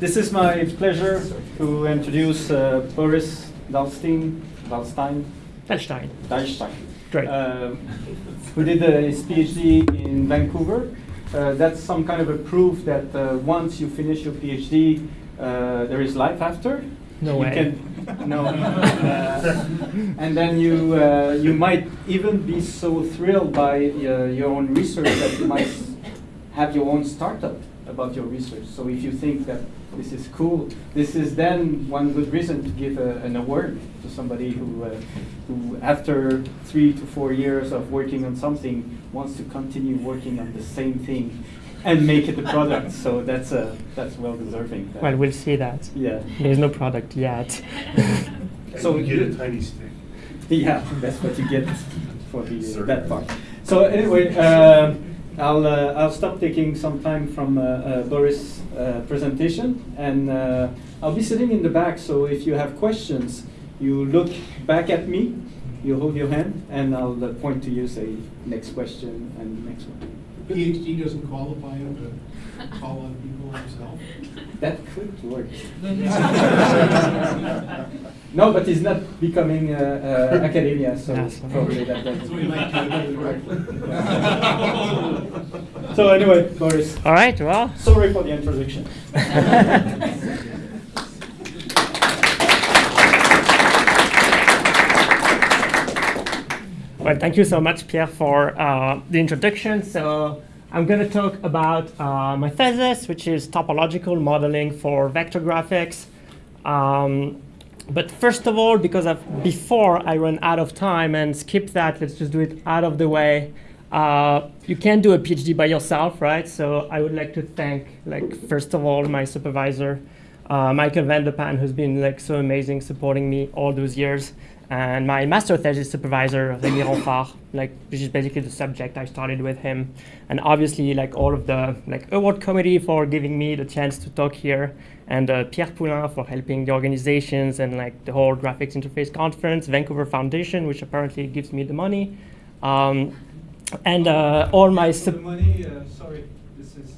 this is my pleasure to introduce uh, Boris Dalstein, Dalstein, Dalstein. Dalstein, Great. um, who did uh, his PhD in Vancouver. Uh, that's some kind of a proof that uh, once you finish your PhD, uh, there is life after. No you way. Can, no. Uh, and then you uh, you might even be so thrilled by uh, your own research that you might have your own startup about your research. So if you think that this is cool, this is then one good reason to give a, an award to somebody who, uh, who after three to four years of working on something wants to continue working on the same thing and make it a product. so that's uh, that's well deserving. Well, we'll see that. yeah. There's no product yet. So you get a tiny stick. Yeah, that's what you get for the, uh, that part. So anyway, um, I'll, uh, I'll stop taking some time from uh, uh, Boris' uh, presentation, and uh, I'll be sitting in the back, so if you have questions, you look back at me, you hold your hand, and I'll uh, point to you, say, next question, and next one. PhD doesn't qualify him to call on people himself? That could work. No, but he's not becoming uh, uh, academia, so Yes. probably that doesn't. So we might do it. So anyway, Boris, All right, well. sorry for the introduction. Well, thank you so much, Pierre, for uh, the introduction. So I'm going to talk about uh, my thesis, which is topological modeling for vector graphics. Um, but first of all, because of, before I run out of time and skip that, let's just do it out of the way. Uh, you can't do a PhD by yourself, right? So I would like to thank, like, first of all, my supervisor, uh, Michiel van de Panne, who's been like so amazing supporting me all those years, and my master thesis supervisor, Rémi Ronfard, like which is basically the subject I started with him, and obviously like all of the like award committee for giving me the chance to talk here, and uh, Pierre Poulin for helping the organizations and like the whole graphics interface conference, Vancouver Foundation, which apparently gives me the money, um, and uh, all my The money, uh, sorry, this is,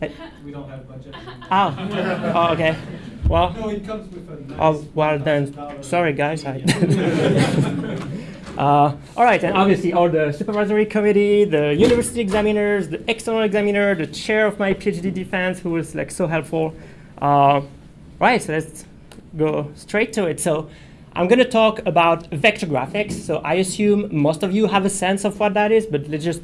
uh, Eh. we don't have budget. Ah, oh, okay. Well, No, it comes with a nice. Oh, well then, sorry guys. I uh, all right, and obviously all the supervisory committee, the university examiners, the external examiner, the chair of my PhD defense, who was like so helpful. Uh, right, so let's go straight to it. So I'm going to talk about vector graphics. So I assume most of you have a sense of what that is, but let's just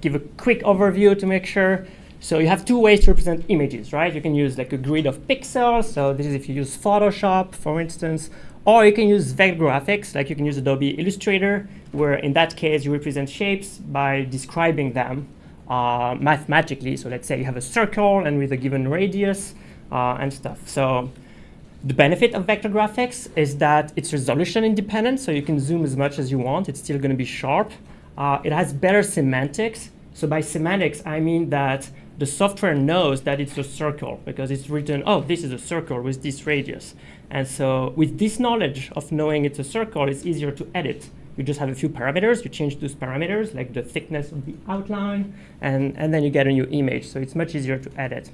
give a quick overview to make sure. So you have two ways to represent images, right? You can use like a grid of pixels. So this is if you use Photoshop, for instance, or you can use vector graphics, like you can use Adobe Illustrator, where in that case you represent shapes by describing them uh, mathematically. So let's say you have a circle and with a given radius uh, and stuff. So the benefit of vector graphics is that it's resolution independent, so you can zoom as much as you want. It's still going to be sharp. Uh, it has better semantics. So by semantics, I mean that the software knows that it's a circle because it's written, oh, this is a circle with this radius. And so with this knowledge of knowing it's a circle, it's easier to edit. You just have a few parameters, you change those parameters, like the thickness of the outline, and, and then you get a new image. So it's much easier to edit.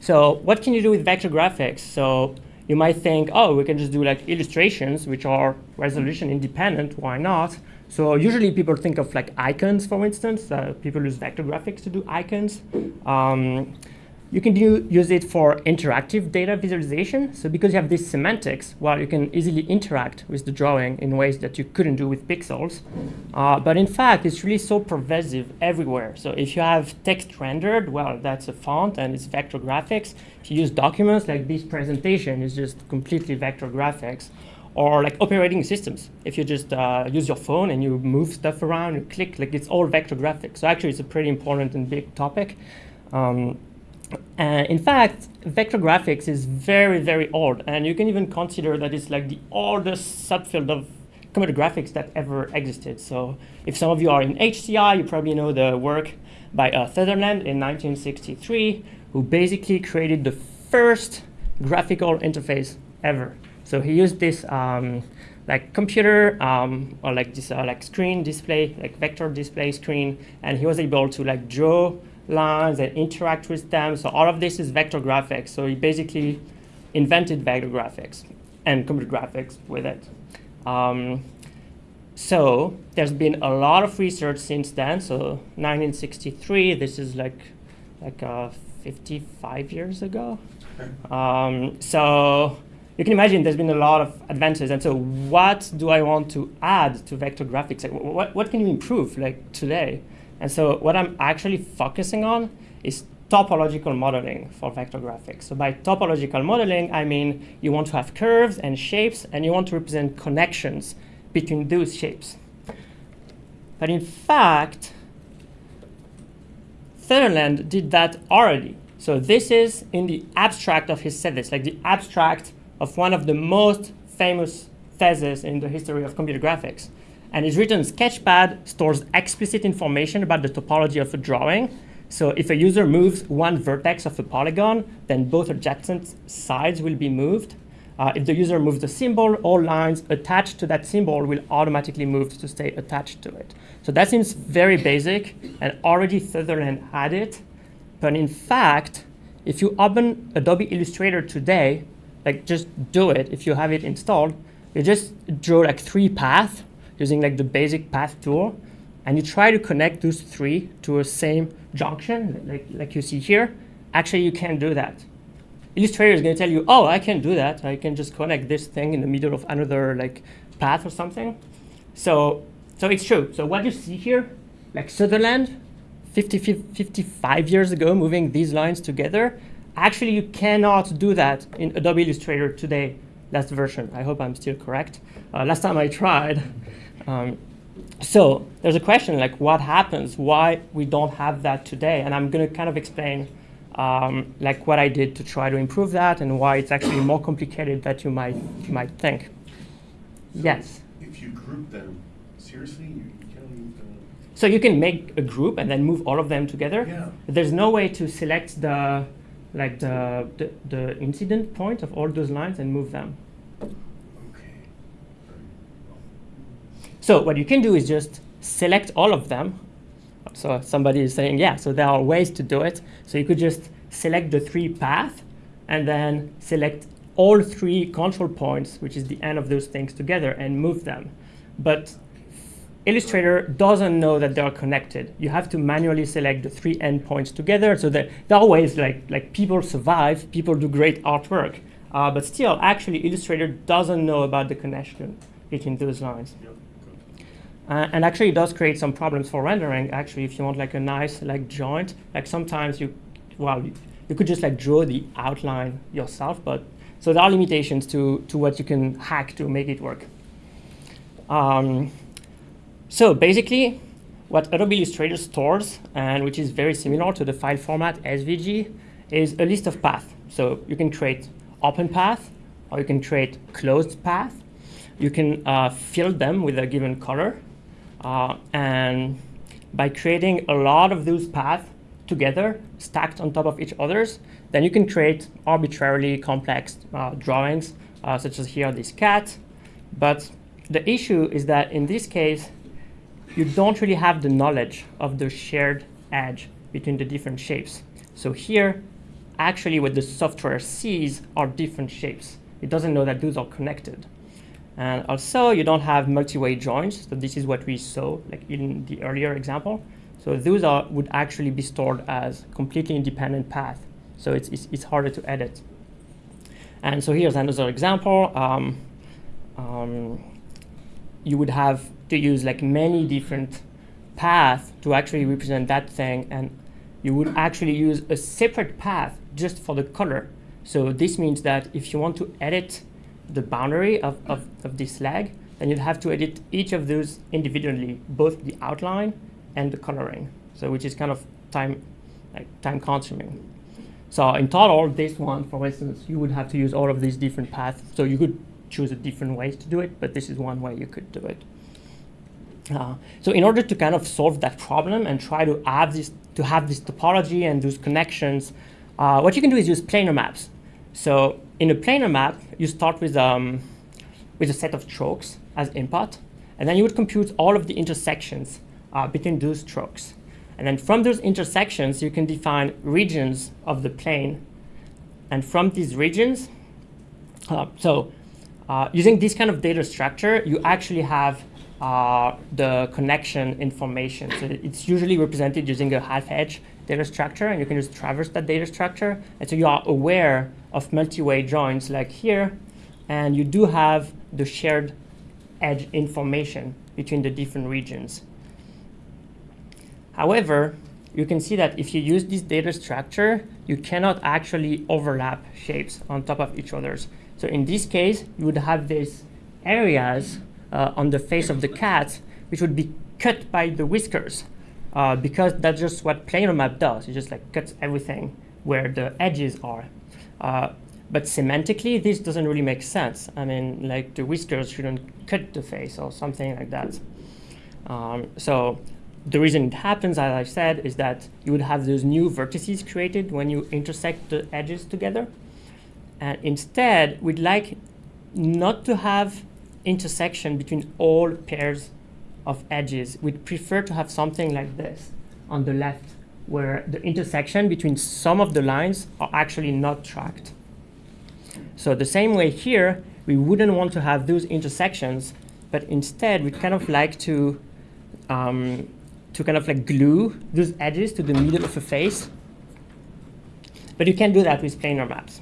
So what can you do with vector graphics? So you might think, oh, we can just do like illustrations, which are resolution independent. Why not? So usually people think of like icons, for instance. Uh, people use vector graphics to do icons. Um, you can do, use it for interactive data visualization. So because you have this semantics, well, you can easily interact with the drawing in ways that you couldn't do with pixels. Uh, but in fact, it's really so pervasive everywhere. So if you have text rendered, well, that's a font and it's vector graphics. If you use documents like this presentation, it's just completely vector graphics. Or like operating systems. If you just uh, use your phone and you move stuff around, you click, like it's all vector graphics. So actually, it's a pretty important and big topic. Um, and in fact, vector graphics is very, very old. And you can even consider that it's like the oldest subfield of computer graphics that ever existed. So if some of you are in HCI, you probably know the work by uh, Sutherland in 1963, who basically created the first graphical interface ever. So he used this um, like computer um, or like this uh, like screen display, like vector display screen, and he was able to like draw lines and interact with them. So all of this is vector graphics. So he basically invented vector graphics and computer graphics with it. Um, so there's been a lot of research since then. So 1963, this is like like uh, 55 years ago. Um, so you can imagine there's been a lot of advances. And so what do I want to add to vector graphics? Like, what, what can you improve like today? And so what I'm actually focusing on is topological modeling for vector graphics. So by topological modeling, I mean you want to have curves and shapes, and you want to represent connections between those shapes. But in fact, Sutherland did that already. So this is in the abstract of his thesis, like the abstract of one of the most famous theses in the history of computer graphics. And it's written Sketchpad stores explicit information about the topology of a drawing. So if a user moves one vertex of a polygon, then both adjacent sides will be moved. Uh, if the user moves the symbol, all lines attached to that symbol will automatically move to stay attached to it. So that seems very basic, and already Sutherland had it. But in fact, if you open Adobe Illustrator today, like just do it if you have it installed, you just draw like three paths using like the basic path tool, and you try to connect those three to a same junction, like, like you see here. Actually, you can't do that. Illustrator is going to tell you, oh, I can do that. I can just connect this thing in the middle of another like path or something. So, so it's true. So what you see here, like Sutherland, 50, 55 years ago, moving these lines together, actually you cannot do that in Adobe Illustrator today, last version. I hope I'm still correct. Uh, last time I tried. Um, so there's a question like what happens, why we don't have that today? And I'm going to kind of explain um, like what I did to try to improve that and why it's actually more complicated than you might, you might think. So yes? If you group them, seriously, you, move? So you can make a group and then move all of them together. Yeah. There's no way to select the like the, the, the incident point of all those lines and move them. Okay. So what you can do is just select all of them. So somebody is saying, yeah, so there are ways to do it. So you could just select the three paths and then select all three control points, which is the end of those things together and move them. But Illustrator doesn't know that they are connected. You have to manually select the three endpoints together so that there are ways like, like people survive, people do great artwork. Uh, but still, actually, Illustrator doesn't know about the connection between those lines. Yep. Uh, and actually, it does create some problems for rendering. Actually, if you want like a nice like joint, like sometimes you, well, you, you could just like draw the outline yourself, but so there are limitations to to what you can hack to make it work. Um, so basically, what Adobe Illustrator stores, and which is very similar to the file format SVG, is a list of paths. So you can create open path, or you can create closed path. You can uh, fill them with a given color. Uh, and by creating a lot of those paths together, stacked on top of each others, then you can create arbitrarily complex uh, drawings, uh, such as here this cat. But the issue is that in this case, you don't really have the knowledge of the shared edge between the different shapes. So here, actually what the software sees are different shapes. It doesn't know that those are connected. And also, you don't have multi-way joins. So this is what we saw like in the earlier example. So those are, would actually be stored as completely independent path. So it's, it's, it's harder to edit. And so here's another example. Um, um, you would have to use like many different paths to actually represent that thing and you would actually use a separate path just for the color. So this means that if you want to edit the boundary of, of, of this leg, then you'd have to edit each of those individually, both the outline and the coloring. So which is kind of time, like time consuming. So in total, this one, for instance, you would have to use all of these different paths. So you could choose a different ways to do it, but this is one way you could do it. Uh, so in order to kind of solve that problem and try to have this to have this topology and those connections, uh, what you can do is use planar maps. So in a planar map, you start with um, with a set of strokes as input, and then you would compute all of the intersections uh, between those strokes. And then from those intersections, you can define regions of the plane. And from these regions, uh, so uh, using this kind of data structure, you actually have uh, the connection information. So it's usually represented using a half-edge data structure, and you can just traverse that data structure. And so you are aware of multi-way joins like here, and you do have the shared edge information between the different regions. However, you can see that if you use this data structure, you cannot actually overlap shapes on top of each others. So in this case, you would have these areas uh, on the face of the cat, which would be cut by the whiskers, uh, because that's just what planar map does. It just like cuts everything where the edges are. Uh, but semantically, this doesn't really make sense. I mean, like the whiskers shouldn't cut the face or something like that. Um, so the reason it happens, as I said, is that you would have those new vertices created when you intersect the edges together. And instead, we'd like not to have intersection between all pairs of edges. We'd prefer to have something like this on the left, where the intersection between some of the lines are actually not tracked. So the same way here, we wouldn't want to have those intersections, but instead we'd kind of like to um, to kind of like glue those edges to the middle of a face. But you can't do that with planar maps.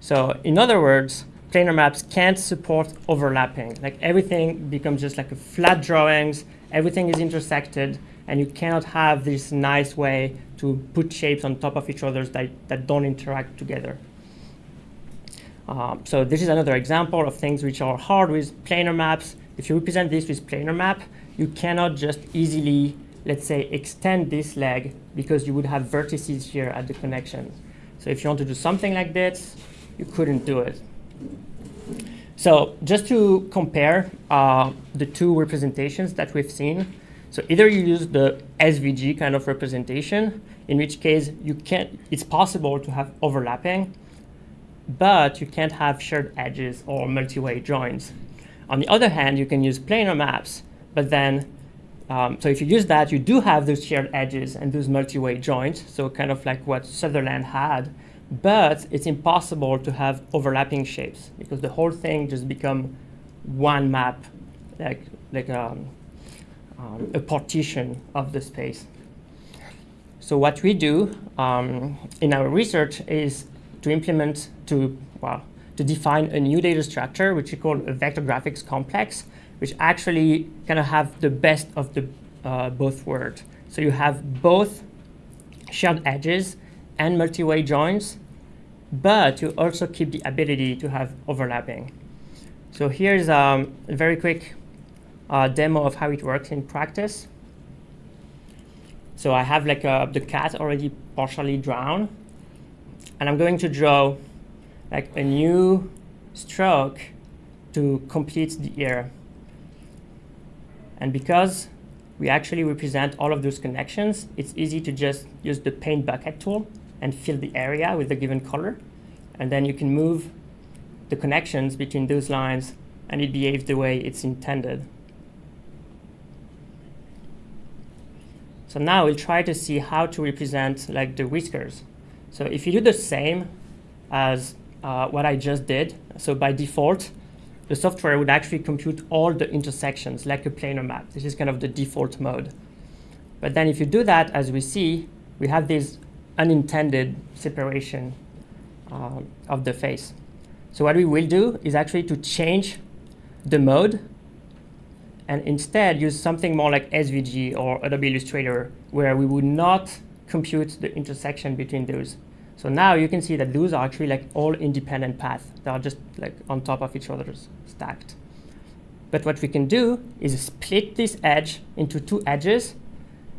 So in other words, planar maps can't support overlapping. Like everything becomes just like a flat drawings, everything is intersected, and you cannot have this nice way to put shapes on top of each other that, that don't interact together. Um, so this is another example of things which are hard with planar maps. If you represent this with planar map, you cannot just easily, let's say, extend this leg because you would have vertices here at the connections. So if you want to do something like this, you couldn't do it. So just to compare uh, the two representations that we've seen, so either you use the SVG kind of representation, in which case you can't, it's possible to have overlapping, but you can't have shared edges or multi-way joins. On the other hand, you can use planar maps, but then, um, so if you use that, you do have those shared edges and those multi-way joints, so kind of like what Sutherland had, but it's impossible to have overlapping shapes because the whole thing just become one map, like, like um, um, a partition of the space. So what we do um, in our research is to implement, to, well, to define a new data structure, which we call a vector graphics complex, which actually kind of have the best of the uh, both worlds. So you have both shared edges and multi-way joins, but you also keep the ability to have overlapping. So here's um, a very quick uh, demo of how it works in practice. So I have like uh, the cat already partially drawn, and I'm going to draw like a new stroke to complete the ear. And because we actually represent all of those connections, it's easy to just use the paint bucket tool and fill the area with a given color. And then you can move the connections between those lines and it behaves the way it's intended. So now we'll try to see how to represent like the whiskers. So if you do the same as uh, what I just did, so by default, the software would actually compute all the intersections like a planar map. This is kind of the default mode. But then if you do that, as we see, we have this unintended separation uh, of the face. So what we will do is actually to change the mode and instead use something more like SVG or Adobe Illustrator where we would not compute the intersection between those. So now you can see that those are actually like all independent paths. They are just like on top of each other stacked. But what we can do is split this edge into two edges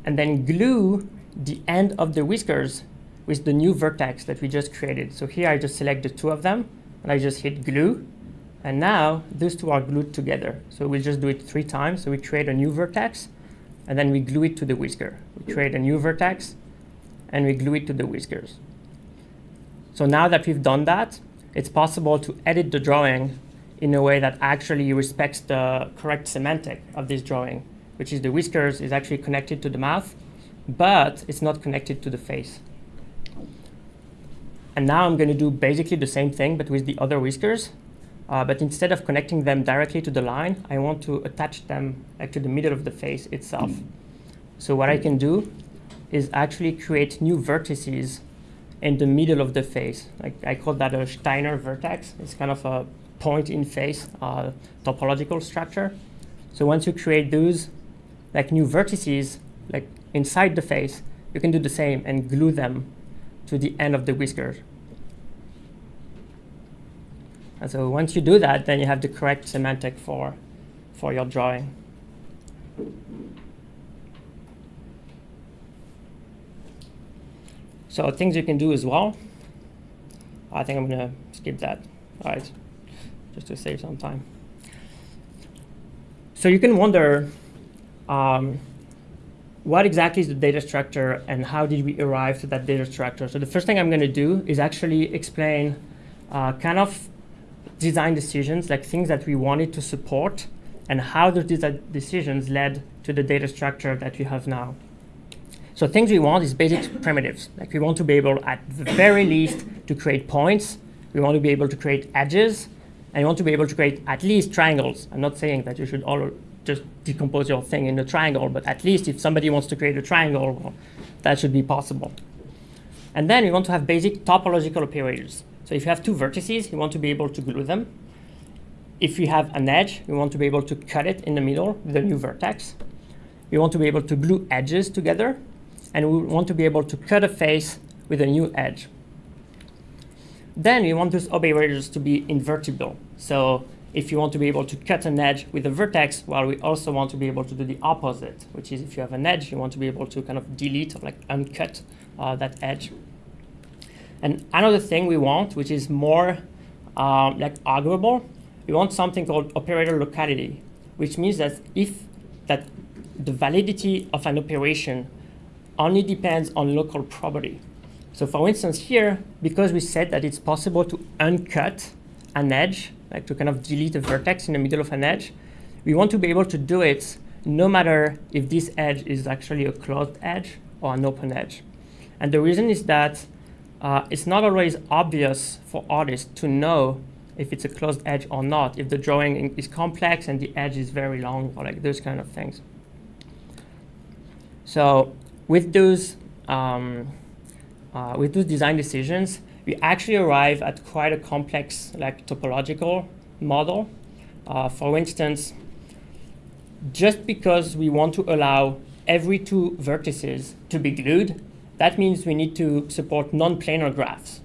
and then glue the end of the whiskers with the new vertex that we just created. So here I just select the two of them and I just hit glue. And now those two are glued together. So we'll just do it three times. So we create a new vertex and then we glue it to the whisker. We create a new vertex and we glue it to the whiskers. So now that we've done that, it's possible to edit the drawing in a way that actually respects the correct semantic of this drawing, which is the whiskers is actually connected to the mouth, but it's not connected to the face. And now I'm going to do basically the same thing, but with the other whiskers. Uh, but instead of connecting them directly to the line, I want to attach them like, to the middle of the face itself. So what I can do is actually create new vertices in the middle of the face. Like I call that a Steiner vertex. It's kind of a point in face uh, topological structure. So once you create those like new vertices like inside the face, you can do the same and glue them to the end of the whiskers. And so once you do that, then you have the correct semantic for, for your drawing. So things you can do as well. I think I'm going to skip that. All right, just to save some time. So you can wonder, um, what exactly is the data structure and how did we arrive to that data structure? So the first thing I'm going to do is actually explain uh, kind of design decisions, like things that we wanted to support and how those decisions led to the data structure that we have now. So things we want is basic primitives. Like we want to be able, at the very least, to create points. We want to be able to create edges. And we want to be able to create at least triangles. I'm not saying that you should all just decompose your thing in a triangle, but at least if somebody wants to create a triangle, well, that should be possible. And then we want to have basic topological operators. So if you have two vertices, you want to be able to glue them. If you have an edge, you want to be able to cut it in the middle with a new vertex. We want to be able to glue edges together, and we want to be able to cut a face with a new edge. Then we want those operators to be invertible. So if you want to be able to cut an edge with a vertex, while we also want to be able to do the opposite, which is if you have an edge, you want to be able to kind of delete or like uncut uh, that edge. And another thing we want, which is more um, like arguable, we want something called operator locality, which means that if that the validity of an operation only depends on local property. So for instance here, because we said that it's possible to uncut an edge, like to kind of delete a vertex in the middle of an edge, we want to be able to do it no matter if this edge is actually a closed edge or an open edge. And the reason is that uh, it's not always obvious for artists to know if it's a closed edge or not, if the drawing is complex and the edge is very long, or like those kind of things. So with those, um, uh, with those design decisions, we actually arrive at quite a complex like topological model. Uh, for instance, just because we want to allow every two vertices to be glued, that means we need to support non-planar graphs.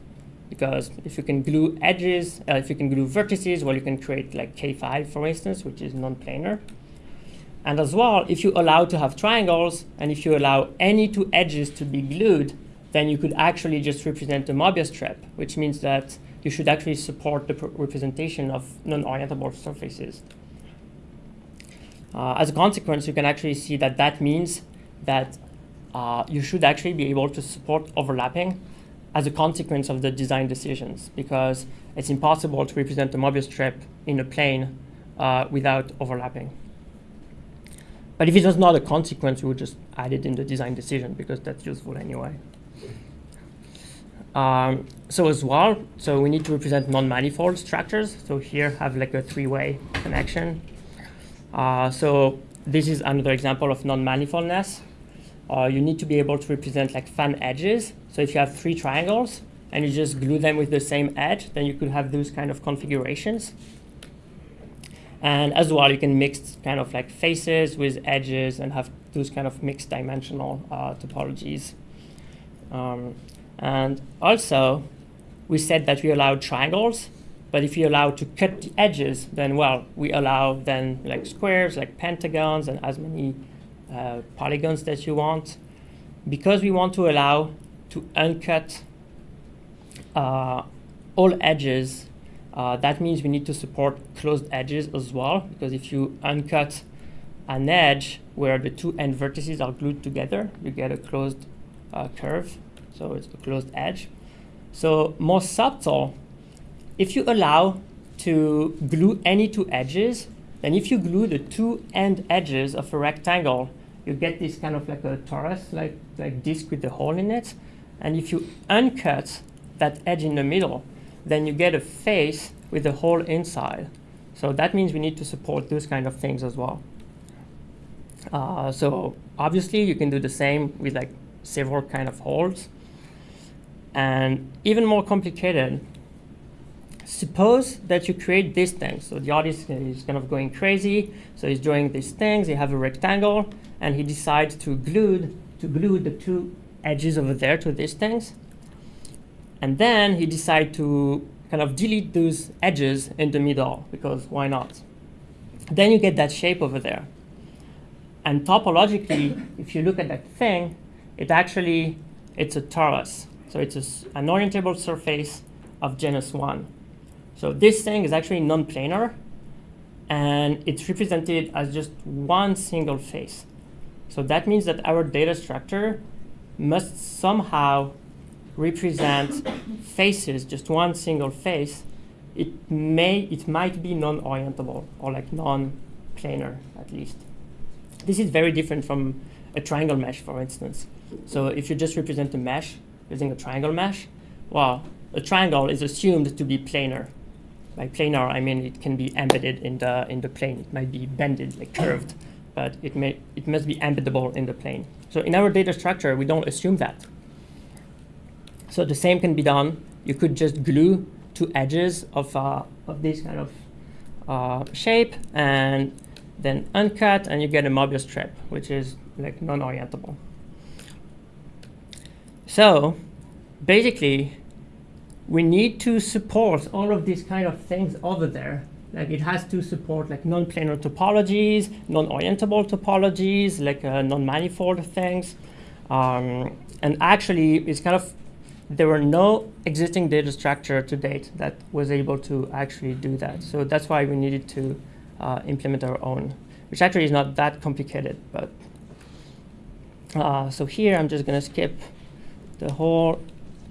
Because if you can glue edges, uh, if you can glue vertices, well, you can create like K5, for instance, which is non-planar. And as well, if you allow to have triangles, and if you allow any two edges to be glued, then you could actually just represent a Mobius strip, which means that you should actually support the representation of non-orientable surfaces. Uh, as a consequence, you can actually see that that means that uh, you should actually be able to support overlapping as a consequence of the design decisions, because it's impossible to represent the Mobius strip in a plane uh, without overlapping. But if it was not a consequence, we would just add it in the design decision, because that's useful anyway. Um, so as well, so we need to represent non-manifold structures. So here have like a three-way connection. Uh, so this is another example of non-manifoldness. Uh, you need to be able to represent like fan edges. So if you have three triangles and you just glue them with the same edge, then you could have those kind of configurations. And as well, you can mix kind of like faces with edges and have those kind of mixed dimensional uh, topologies. Um, and also, we said that we allowed triangles, but if you allow to cut the edges, then well, we allow then like squares, like pentagons, and as many uh, polygons that you want. Because we want to allow to uncut uh, all edges, uh, that means we need to support closed edges as well, because if you uncut an edge where the two end vertices are glued together, you get a closed uh, curve so it's a closed edge. So more subtle, if you allow to glue any two edges, then if you glue the two end edges of a rectangle, you get this kind of like a torus, like, like disk with a hole in it. And if you uncut that edge in the middle, then you get a face with a hole inside. So that means we need to support those kind of things as well. Uh, so obviously you can do the same with like several kind of holes. And even more complicated, suppose that you create this thing. So the artist is kind of going crazy. So he's drawing these things. He have a rectangle, and he decides to glue to glue the two edges over there to these things. And then he decides to kind of delete those edges in the middle because why not? Then you get that shape over there. And topologically, if you look at that thing, it actually it's a torus. So it's an orientable surface of genus 1. So this thing is actually non-planar, and it's represented as just one single face. So that means that our data structure must somehow represent faces, just one single face. It may, it might be non-orientable or like non-planar at least. This is very different from a triangle mesh, for instance. So if you just represent a mesh using a triangle mesh, well, a triangle is assumed to be planar. By planar, I mean it can be embedded in the in the plane. It might be bended, like curved, but it may it must be embeddable in the plane. So in our data structure, we don't assume that. So the same can be done. You could just glue two edges of uh, of this kind of uh, shape and then uncut, and you get a Mobius strip, which is like non-orientable. So basically, we need to support all of these kind of things over there. Like it has to support like non-planar topologies, non-orientable topologies, like uh, non-manifold things. Um, and actually, it's kind of there were no existing data structure to date that was able to actually do that. So that's why we needed to uh, implement our own, which actually is not that complicated. But uh, so here, I'm just going to skip the whole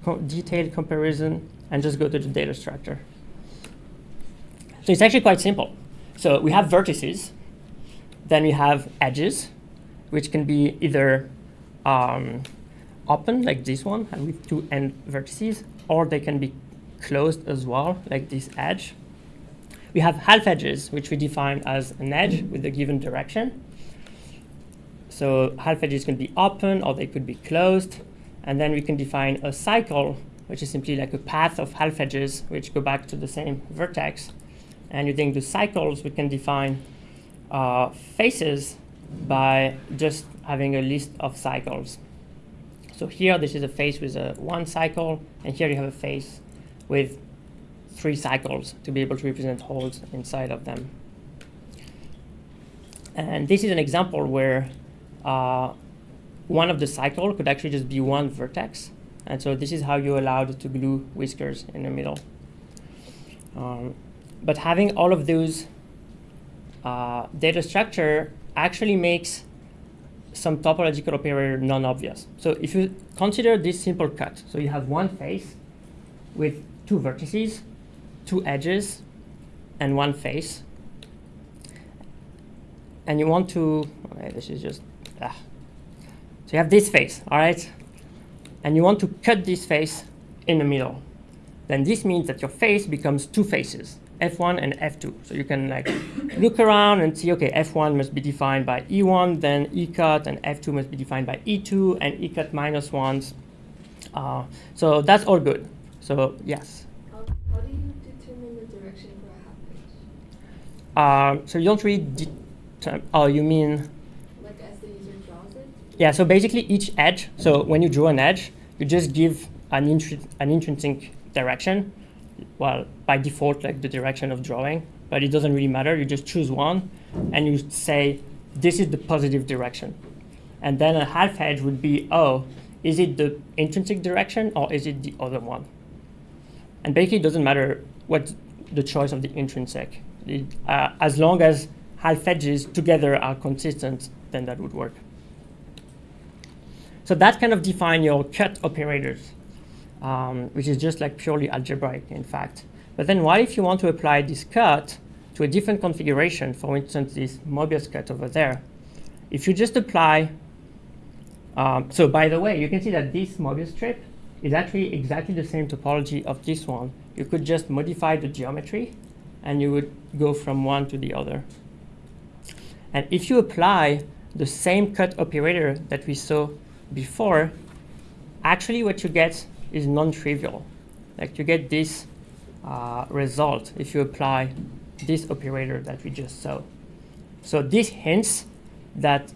co detailed comparison and just go to the data structure. So it's actually quite simple. So we have vertices, then we have edges, which can be either um, open, like this one, and with two end vertices, or they can be closed as well, like this edge. We have half edges, which we define as an edge with a given direction. So half edges can be open or they could be closed. And then we can define a cycle, which is simply like a path of half edges, which go back to the same vertex. And using the cycles, we can define uh, faces by just having a list of cycles. So here, this is a face with a one cycle, and here you have a face with three cycles to be able to represent holes inside of them. And this is an example where uh, one of the cycle could actually just be one vertex. And so this is how you allowed to glue whiskers in the middle. Um, but having all of those uh, data structure actually makes some topological operator non-obvious. So if you consider this simple cut, so you have one face with two vertices, two edges, and one face. And you want to, okay, this is just, ah, so you have this face, all right? And you want to cut this face in the middle. Then this means that your face becomes two faces, F1 and F2. So you can like look around and see, okay, F1 must be defined by E1, then E cut, and F2 must be defined by E2 and E cut minus ones. Uh, so that's all good. So yes. How, how do you determine the direction for a half edge? Uh, so you don't really, oh, you mean Like as the user draws it? Yeah, so basically each edge, so when you draw an edge, you just give an, an intrinsic direction, well, by default, like the direction of drawing, but it doesn't really matter. You just choose one and you say, this is the positive direction. And then a half edge would be, oh, is it the intrinsic direction or is it the other one? And basically it doesn't matter what the choice of the intrinsic. It, uh, as long as half edges together are consistent, then that would work. So that kind of define your cut operators, um, which is just like purely algebraic, in fact. But then what if you want to apply this cut to a different configuration, for instance, this Mobius cut over there? if you just apply, um, so by the way, you can see that this Mobius strip is actually exactly the same topology of this one. You could just modify the geometry and you would go from one to the other. And if you apply the same cut operator that we saw before, actually what you get is non-trivial. Like you get this uh, result if you apply this operator that we just saw. So this hints that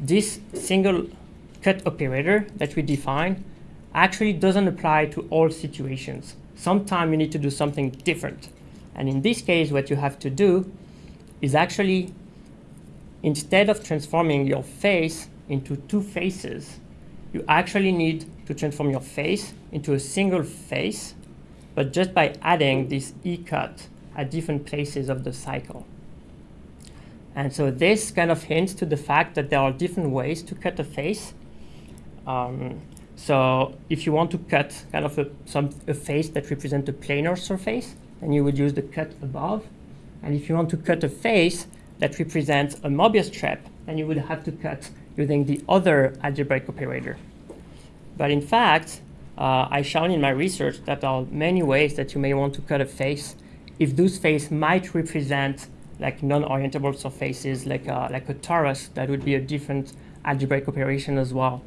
this single cut operator that we define actually doesn't apply to all situations. Sometimes you need to do something different. And in this case, what you have to do is actually, instead of transforming your face into two faces, you actually need to transform your face into a single face, but just by adding this E-cut at different places of the cycle. And so this kind of hints to the fact that there are different ways to cut a face. Um, so if you want to cut kind of a, some, a face that represents a planar surface, then you would use the cut above. And if you want to cut a face that represents a Mobius strip, then you would have to cut using the other algebraic operator. But in fact, uh, I shown in my research that there are many ways that you may want to cut a face if those faces might represent like non-orientable surfaces, like a, like a torus, that would be a different algebraic operation as well.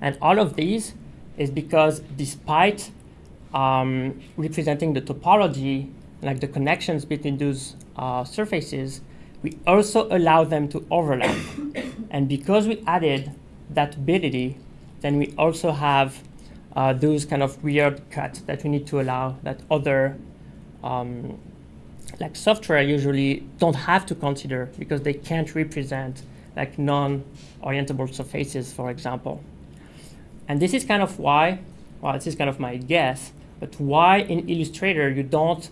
And all of these is because despite um, representing the topology, like the connections between those uh, surfaces, we also allow them to overlap. and because we added that ability, then we also have uh, those kind of weird cuts that we need to allow that other um, like software usually don't have to consider because they can't represent like non-orientable surfaces, for example. And this is kind of why, well, this is kind of my guess, but why in Illustrator you don't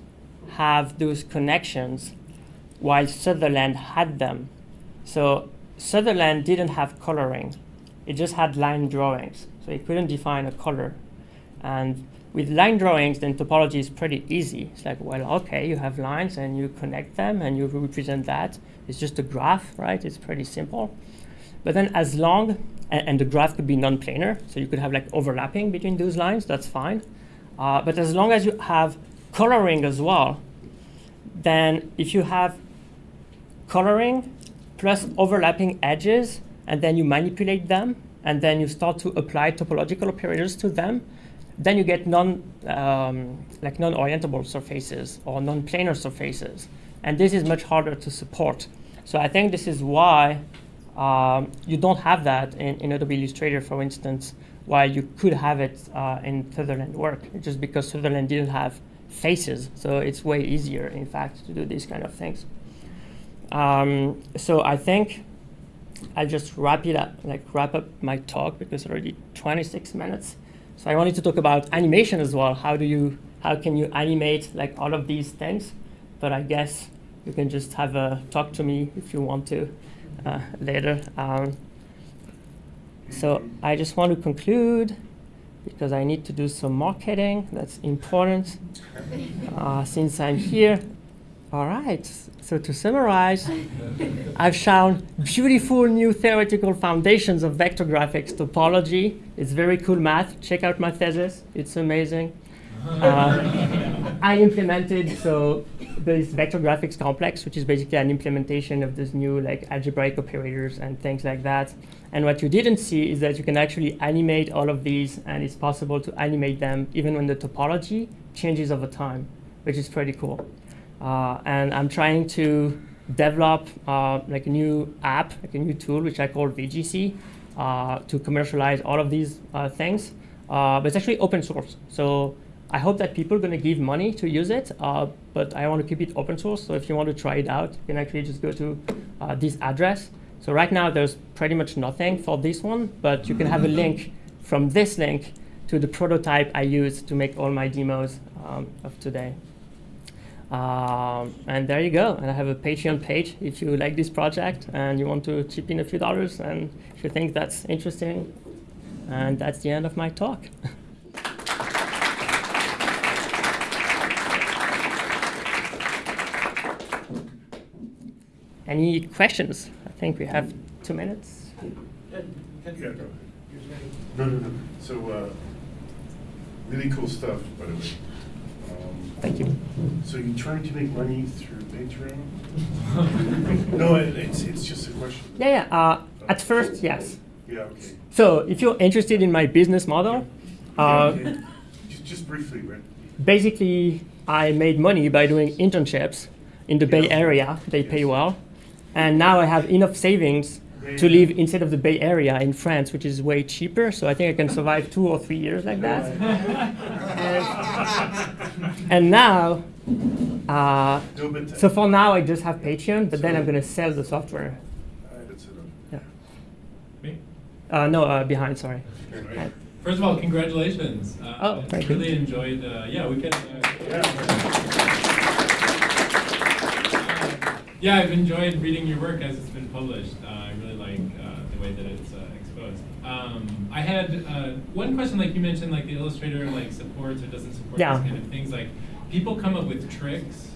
have those connections while Sutherland had them. So Sutherland didn't have coloring. It just had line drawings. So it couldn't define a color. And with line drawings, then topology is pretty easy. It's like, well, okay, you have lines and you connect them and you represent that. It's just a graph, right? It's pretty simple. But then as long, and, and the graph could be non-planar, so you could have like overlapping between those lines, that's fine. Uh, but as long as you have coloring as well, then if you have coloring plus overlapping edges, and then you manipulate them, and then you start to apply topological operators to them, then you get non, um, like non-orientable surfaces or non-planar surfaces. And this is much harder to support. So I think this is why um, you don't have that in, in, Adobe Illustrator, for instance, while you could have it uh, in Sutherland work, just because Sutherland didn't have faces. So it's way easier, in fact, to do these kind of things. Um, so I think I'll just wrap it up, like wrap up my talk because already 26 minutes. So I wanted to talk about animation as well. How do you, how can you animate like all of these things? But I guess you can just have a talk to me if you want to uh, later. Um, so I just want to conclude because I need to do some marketing. That's important uh, since I'm here. All right, so to summarize, I've shown beautiful new theoretical foundations of vector graphics topology. It's very cool math. Check out my thesis, it's amazing. Uh, I implemented so this vector graphics complex, which is basically an implementation of this new like algebraic operators and things like that. And what you didn't see is that you can actually animate all of these, and it's possible to animate them even when the topology changes over time, which is pretty cool. Uh, and I'm trying to develop uh, like a new app, like a new tool, which I call VGC, uh, to commercialize all of these uh, things. Uh, but it's actually open source. So I hope that people are going to give money to use it, uh, but I want to keep it open source. So if you want to try it out, you can actually just go to this address. So right now, there's pretty much nothing for this one, but you can have a link from this link to the prototype I use to make all my demos um, of today. Um, and there you go. And I have a Patreon page if you like this project and you want to chip in a few dollars and if you think that's interesting. And that's the end of my talk. Any questions? I think we have two minutes. Yeah. No, no, no. So, uh, really cool stuff, by the way. Thank you. So you trying to make money through Patreon? No, it- it's, it's just a question. Yeah, yeah. Uh, at first, yes. Yeah, okay. So if you're interested in my business model, Yeah, uh, okay. Just, just briefly, right? basically I made money by doing internships in the Bay Area. They pay well, and now I have enough savings to live instead of the Bay Area in France, which is way cheaper. So I think I can survive two or three years like that. and now, uh, so for now I just have Patreon, but then I'm gonna sell the software. Uh, that's. Yeah. Me? Uh, no, uh, behind. Sorry. Okay. First of all, congratulations. Uh, Oh, I thank you. really enjoyed. Uh, yeah, we can. Uh, yeah, I've enjoyed reading your work as it's been published. Uh, I really like uh, the way that it's uh, exposed. Um, I had uh, one question, like you mentioned, like the Illustrator like supports or doesn't support Yeah. these kind of things. Like people come up with tricks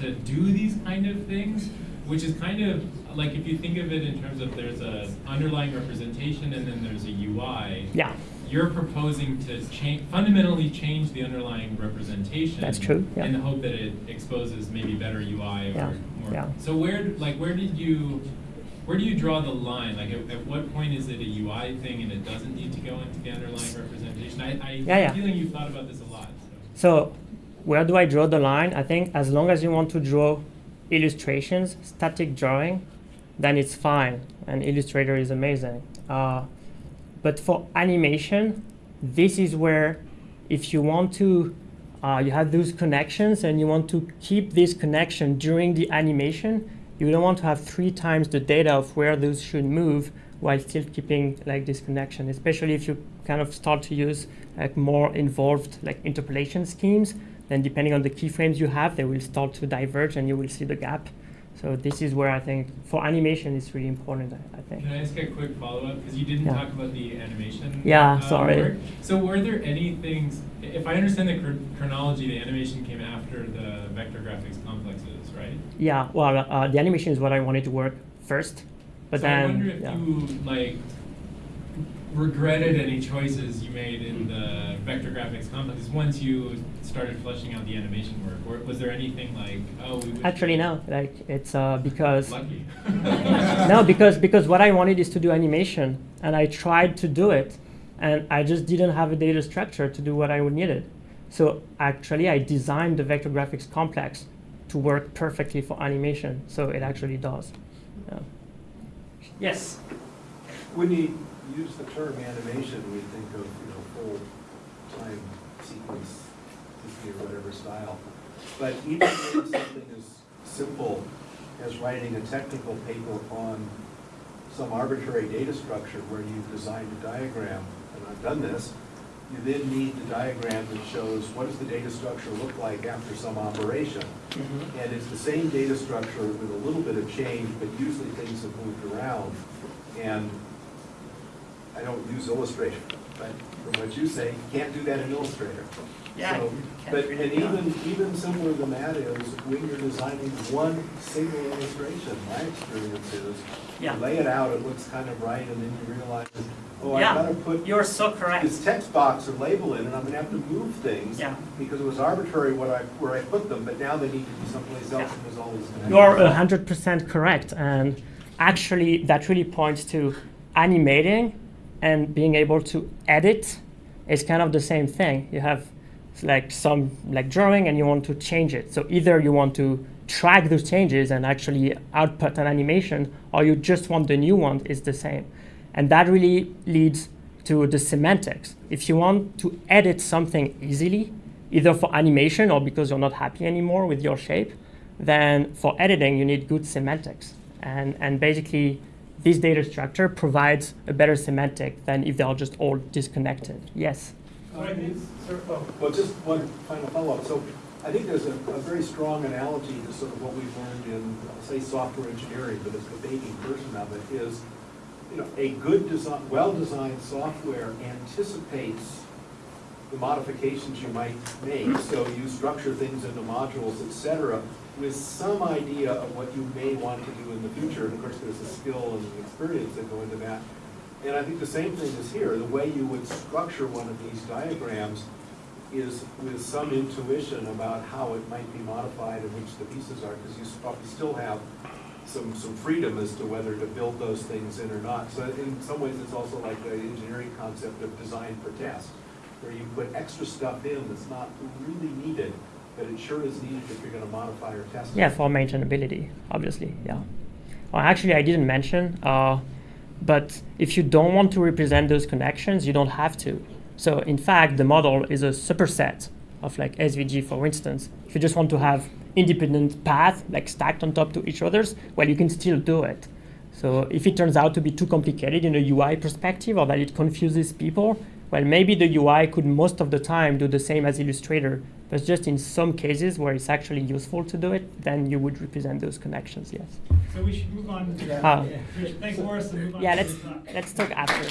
to do these kind of things, which is kind of like if you think of it in terms of there's a underlying representation and then there's a UI Yeah. you're proposing to change, fundamentally change the underlying representation. That's true, yeah. In the hope that it exposes maybe better UI or Yeah, more. yeah. So where, like, where did you, where do you draw the line? Like, at, at what point is it a UI thing and it doesn't need to go into the underlying representation? I, I Yeah, yeah. have a feeling you've thought about this a lot. So. So, where do I draw the line? I think as long as you want to draw illustrations, static drawing, then it's fine. And Illustrator is amazing. Uh, but for animation, this is where if you want to, uh, you have those connections and you want to keep this connection during the animation, you don't want to have three times the data of where those should move while still keeping like this connection, especially if you kind of start to use like more involved like interpolation schemes, then depending on the keyframes you have, they will start to diverge and you will see the gap. So this is where I think for animation it's really important, I, I think. Can I ask a quick follow-up? Because you didn't Yeah. talk about the animation. Yeah, uh, sorry. work. So were there any things, if I understand the chron- chronology, the animation came after the vector graphics complexes, right? Yeah, well, uh, the animation is what I wanted to work first, but so then I wonder if yeah. you like regretted any choices you made in the vector graphics complexes once you started fleshing out the animation work. Or was there anything like, oh, we actually no, like it's uh, because Lucky. no, because because what I wanted is to do animation, and I tried to do it, and I just didn't have a data structure to do what I needed. So actually, I designed the vector graphics complex to work perfectly for animation. So it actually does. Yeah. Yes. When you use the term animation, we think of, you know, full time sequence, Disney or whatever style. But even something as simple as writing a technical paper on some arbitrary data structure where you've designed a diagram, and I've done this, you then need the diagram that shows what does the data structure look like after some operation. And it's the same data structure with a little bit of change, but usually things have moved around. And I don't use Illustrator, but from what you say, you can't do that in Illustrator. Yeah, So, But, and even, even simpler than that is when you're designing one single illustration, my experience is, Yeah. lay it out, it looks kind of right, and then you realize, oh, I Yeah, gotta put You're so correct. this text box or label in, and I'm gonna have to move things. Yeah. Because it was arbitrary what I, where I put them, but now they need to be someplace else, Yeah. and there's all these connections. You're hundred percent correct, and actually, that really points to animating and being able to edit is kind of the same thing. You have like some like drawing, and you want to change it. So either you want to track those changes and actually output an animation, or you just want the new one is the same, and that really leads to the semantics. If you want to edit something easily, either for animation or because you're not happy anymore with your shape, then for editing, you need good semantics. And, and basically, this data structure provides a better semantic than if they're just all disconnected. Yes? Well, just one final follow-up. So I think there's a, a very strong analogy to sort of what we've learned in, say, software engineering, but as the baby version of it is, you know, a good design, well-designed software anticipates the modifications you might make. So you structure things into modules, et cetera, with some idea of what you may want to do in the future. And of course, there's a skill and experience that go into that. And I think the same thing is here. The way you would structure one of these diagrams is with some intuition about how it might be modified and which the pieces are, because you probably still have some, some freedom as to whether to build those things in or not. So in some ways, it's also like the engineering concept of design for test, where you put extra stuff in that's not really needed, but it sure is needed if you're gonna modify or test. it. Yeah, for maintainability, obviously, yeah. Well, actually, I didn't mention, uh, but if you don't want to represent those connections, you don't have to. So in fact, the model is a superset of like SVG, for instance. If you just want to have independent paths like stacked on top to each others, well, you can still do it. So if it turns out to be too complicated in a UI perspective or that it confuses people, well, maybe the UI could most of the time do the same as Illustrator, but just in some cases where it's actually useful to do it, then you would represent those connections, yes. So we should move on to Ah. Thanks, Boris, and move on Yeah, let's, let's talk after.